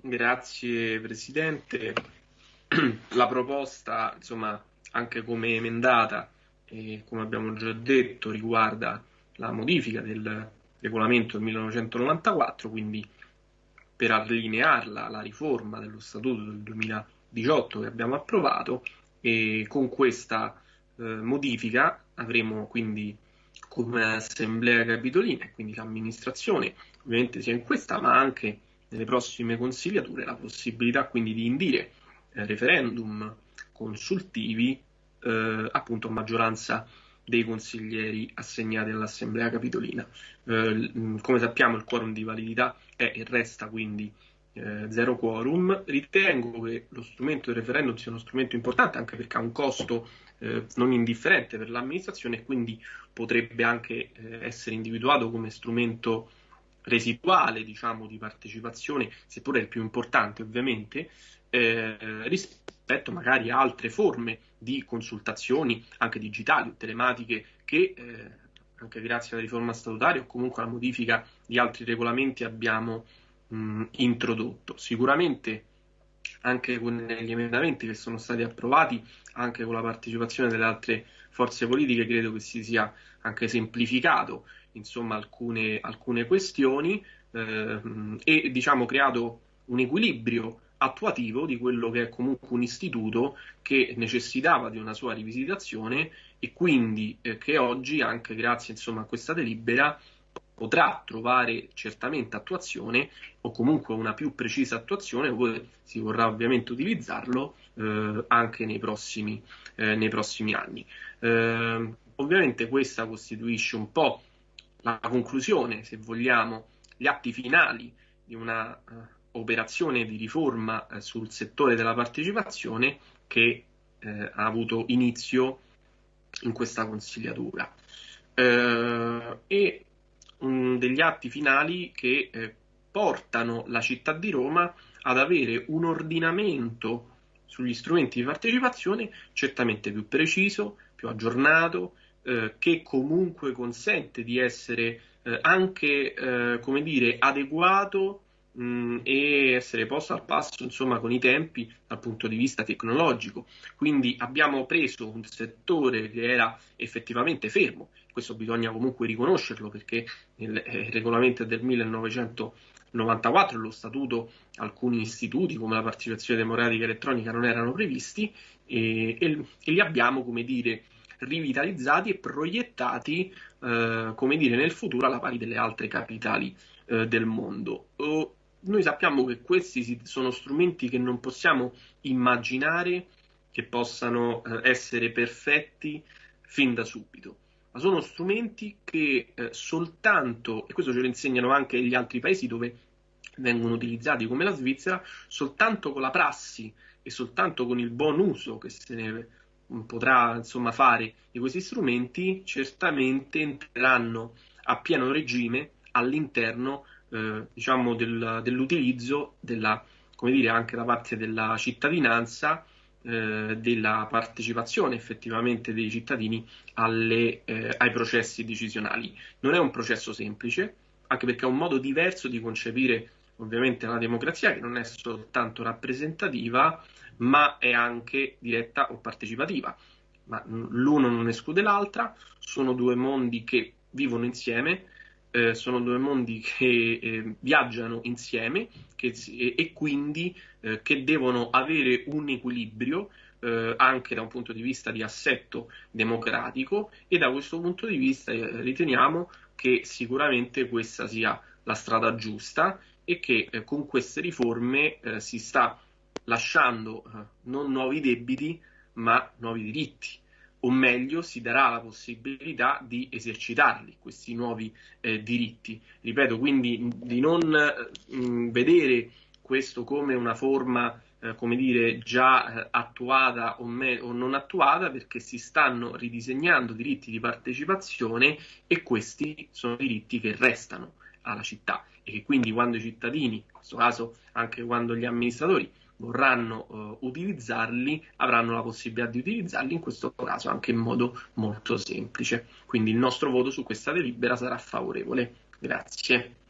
Grazie Presidente. La proposta, insomma, anche come emendata e come abbiamo già detto, riguarda la modifica del regolamento del 1994, quindi per allinearla alla riforma dello Statuto del 2018 che abbiamo approvato e con questa eh, modifica avremo quindi come assemblea capitolina e quindi l'amministrazione, ovviamente sia in questa ma anche nelle prossime consigliature, la possibilità quindi di indire eh, referendum consultivi eh, appunto a maggioranza dei consiglieri assegnati all'assemblea capitolina. Eh, come sappiamo il quorum di validità è e resta quindi eh, zero quorum. Ritengo che lo strumento del referendum sia uno strumento importante anche perché ha un costo eh, non indifferente per l'amministrazione e quindi potrebbe anche eh, essere individuato come strumento residuale diciamo, di partecipazione, seppure il più importante ovviamente, eh, rispetto magari a altre forme di consultazioni anche digitali o telematiche che eh, anche grazie alla riforma statutaria o comunque alla modifica di altri regolamenti abbiamo mh, introdotto. Sicuramente anche con gli emendamenti che sono stati approvati, anche con la partecipazione delle altre forze politiche, credo che si sia anche semplificato insomma, alcune, alcune questioni eh, e diciamo creato un equilibrio attuativo di quello che è comunque un istituto che necessitava di una sua rivisitazione e quindi eh, che oggi, anche grazie insomma, a questa delibera, potrà trovare certamente attuazione o comunque una più precisa attuazione, poi si vorrà ovviamente utilizzarlo eh, anche nei prossimi, eh, nei prossimi anni. Eh, ovviamente questa costituisce un po' la conclusione, se vogliamo, gli atti finali di una uh, operazione di riforma uh, sul settore della partecipazione che uh, ha avuto inizio in questa consigliatura. e um, degli atti finali che portano la città di Roma ad avere un ordinamento sugli strumenti di partecipazione certamente più preciso, più aggiornato, eh, che comunque consente di essere eh, anche, eh, come dire, adeguato mh, e essere posto al passo, insomma, con i tempi dal punto di vista tecnologico. Quindi abbiamo preso un settore che era effettivamente fermo, questo bisogna comunque riconoscerlo perché il, eh, regolamento del 1994, lo statuto, alcuni istituti come la partecipazione democratica elettronica non erano previsti e, e, e li abbiamo, come dire, rivitalizzati e proiettati, eh, come dire, nel futuro alla pari delle altre capitali eh, del mondo. Uh, noi sappiamo che questi sono strumenti che non possiamo immaginare che possano eh, essere perfetti fin da subito, ma sono strumenti che eh, soltanto, e questo ce lo insegnano anche gli altri paesi dove vengono utilizzati come la Svizzera, soltanto con la prassi e soltanto con il buon uso che se ne potrà insomma, fare di questi strumenti certamente entreranno a pieno regime all'interno eh, diciamo del, dell'utilizzo della, come dire, anche da parte della cittadinanza eh, della partecipazione effettivamente dei cittadini alle, eh, ai processi decisionali. Non è un processo semplice, anche perché è un modo diverso di concepire ovviamente la democrazia che non è soltanto rappresentativa, ma è anche diretta o partecipativa. Ma l'uno non esclude l'altra, sono due mondi che vivono insieme, eh, sono due mondi che eh, viaggiano insieme che, e, e, quindi eh, che devono avere un equilibrio eh, anche da un punto di vista di assetto democratico e da questo punto di vista eh, riteniamo che sicuramente questa sia la strada giusta e che eh, con queste riforme si sta lasciando eh, non nuovi debiti ma nuovi diritti o meglio si darà la possibilità di esercitarli questi nuovi eh, diritti. Ripeto, quindi di non mh, mm, vedere questo come una forma, eh, come dire, già eh, attuata o, me- o, non attuata, perché si stanno ridisegnando diritti di partecipazione e questi sono diritti che restano alla città e che quindi quando i cittadini, in questo caso anche quando gli amministratori, vorranno uh, utilizzarli avranno la possibilità di utilizzarli in questo caso anche in modo molto semplice. Quindi il nostro voto su questa delibera sarà favorevole. Grazie.